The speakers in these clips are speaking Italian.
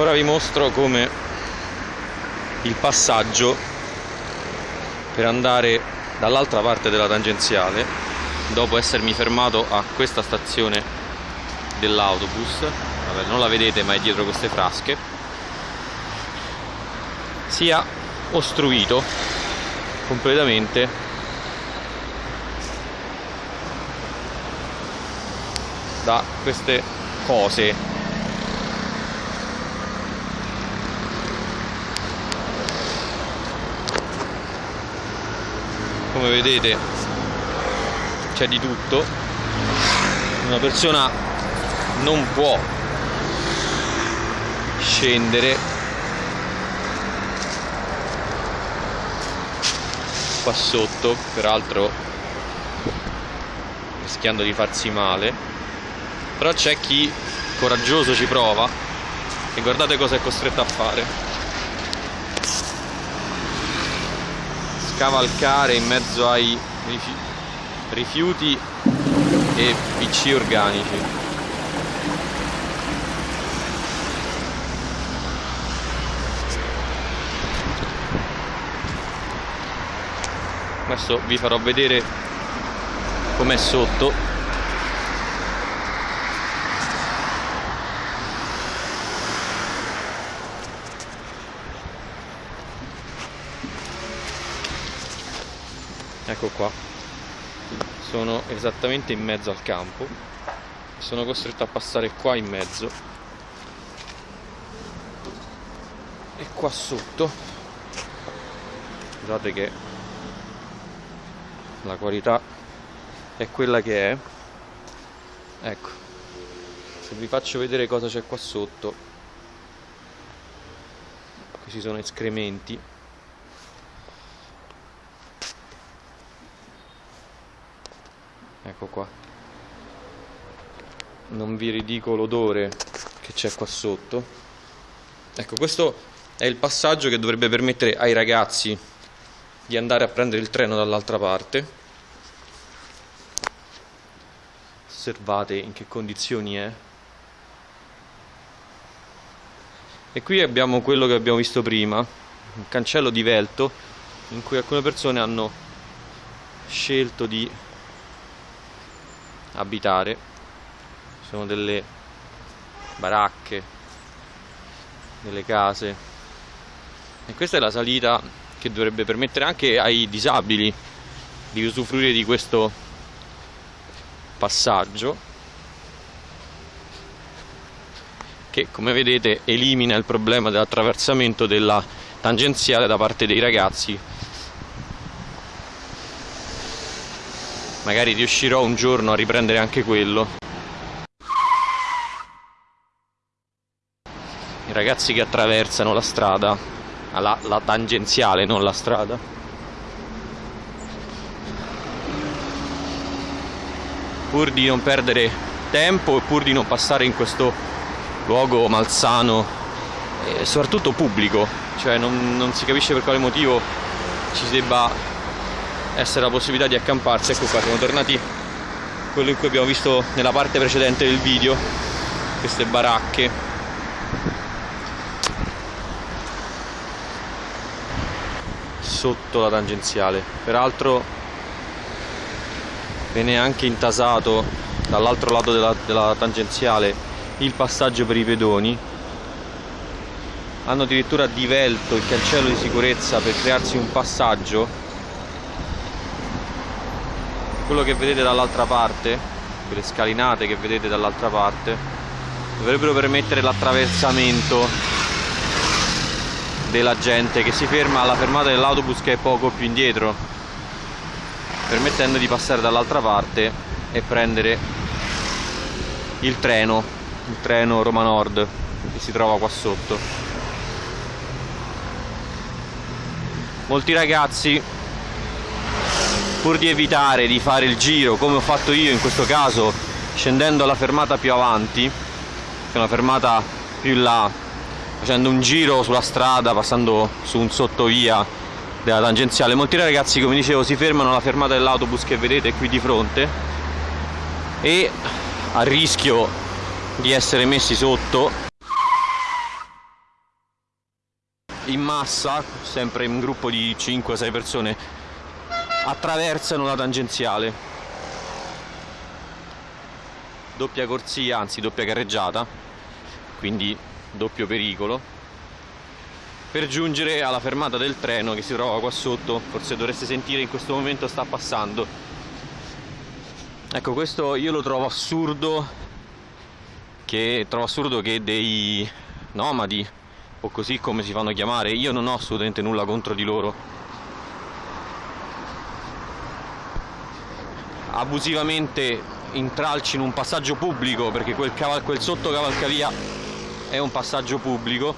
ora vi mostro come il passaggio per andare dall'altra parte della tangenziale dopo essermi fermato a questa stazione dell'autobus. Vabbè non la vedete ma è dietro queste frasche. Sia ostruito completamente. Da queste cose come vedete c'è di tutto. Una persona non può scendere qua sotto peraltro rischiando di farsi male. Però c'è chi coraggioso ci prova e guardate cosa è costretto a fare cavalcare in mezzo ai rifiuti e PC organici. Adesso vi farò vedere com'è sotto ecco qua. Sono esattamente in mezzo al campo. Sono costretto a passare qua in mezzo. E qua sotto. Guardate che la qualità è quella che è. Ecco. Se vi faccio vedere cosa c'è qua sotto qui ci sono escrementi ecco qua. Non vi ridico l'odore che c'è qua sotto. Ecco questo è il passaggio che dovrebbe permettere ai ragazzi di andare a prendere il treno dall'altra parte. Osservate in che condizioni è. E qui abbiamo quello che abbiamo visto prima un cancello divelto in cui alcune persone hanno scelto di abitare. Sono delle baracche delle case. E questa è la salita che dovrebbe permettere anche ai disabili di usufruire di questo passaggio che come vedete elimina il problema dell'attraversamento della tangenziale da parte dei ragazzi magari riuscirò un giorno a riprendere anche quello. I ragazzi che attraversano la strada la, la tangenziale non la strada. Pur di non perdere tempo e pur di non passare in questo luogo malsano e soprattutto pubblico cioè non, non si capisce per quale motivo ci si debba essere la possibilità di accamparsi. Ecco qua siamo tornati. Quello in cui abbiamo visto nella parte precedente del video queste baracche. Sotto la tangenziale. Peraltro viene anche intasato dall'altro lato della, della tangenziale il passaggio per i pedoni. Hanno addirittura divelto il cancello di sicurezza per crearsi un passaggio quello che vedete dall'altra parte quelle scalinate che vedete dall'altra parte dovrebbero permettere l'attraversamento della gente che si ferma alla fermata dell'autobus che è poco più indietro permettendo di passare dall'altra parte e prendere il treno il treno Roma Nord che si trova qua sotto. Molti ragazzi pur di evitare di fare il giro come ho fatto io in questo caso scendendo alla fermata più avanti che è una fermata più in là facendo un giro sulla strada passando su un sottovia della tangenziale. Molti ragazzi come dicevo si fermano alla fermata dell'autobus che vedete qui di fronte e a rischio di essere messi sotto in massa, sempre in un gruppo di 5-6 persone, attraversano la tangenziale. Doppia corsia, anzi doppia carreggiata, quindi doppio pericolo, per giungere alla fermata del treno che si trova qua sotto, forse dovreste sentire in questo momento sta passando. Ecco, questo io lo trovo assurdo, che trovo assurdo che dei nomadi o così come si fanno chiamare, io non ho assolutamente nulla contro di loro. Abusivamente intralcino un passaggio pubblico perché quel, caval- quel sottocavalcavia è un passaggio pubblico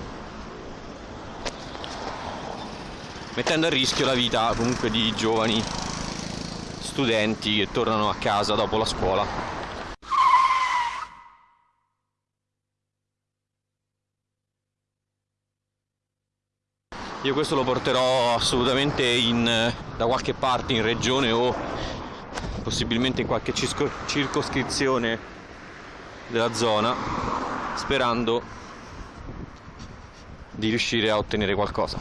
mettendo a rischio la vita comunque di giovani studenti che tornano a casa dopo la scuola. Io questo lo porterò assolutamente in, da qualche parte in regione o possibilmente in qualche circoscrizione della zona sperando di riuscire a ottenere qualcosa.